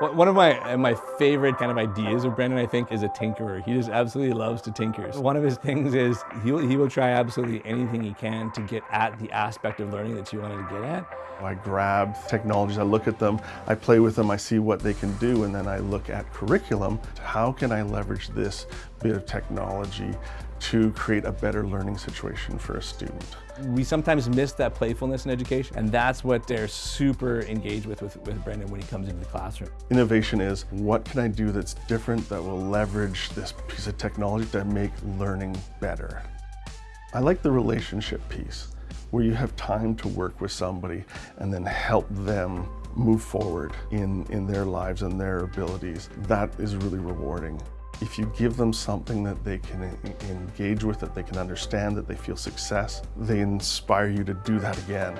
One of my uh, my favorite kind of ideas of Brendan, I think, is a tinkerer. He just absolutely loves to tinker. One of his things is he will, he will try absolutely anything he can to get at the aspect of learning that you wanted to get at. I grab technologies, I look at them, I play with them, I see what they can do, and then I look at curriculum. How can I leverage this bit of technology to create a better learning situation for a student? We sometimes miss that playfulness in education, and that's what they're super engaged with, with with Brendan when he comes into the classroom. Innovation is what can I do that's different that will leverage this piece of technology to make learning better. I like the relationship piece where you have time to work with somebody and then help them move forward in, in their lives and their abilities. That is really rewarding. If you give them something that they can engage with, that they can understand, that they feel success, they inspire you to do that again.